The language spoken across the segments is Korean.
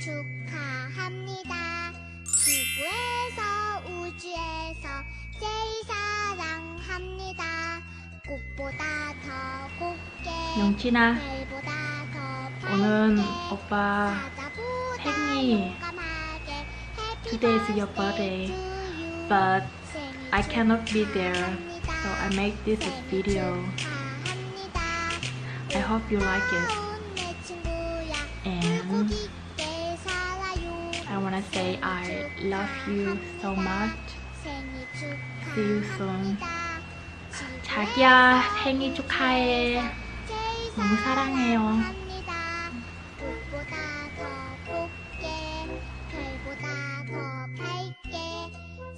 축하합니다. 지구에서 우주에서 제일 사랑합니다. 꽃보다 더 곱게 영친아 오늘 오빠 생일 Today is your birthday but I cannot be there so I make this video I hope you like it wanna say I love you so much you soon 자기야 생일 축하해 너무 사랑해요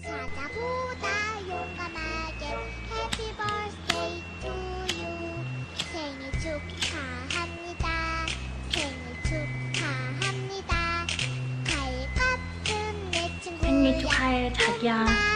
축하 생일 축하해 자기야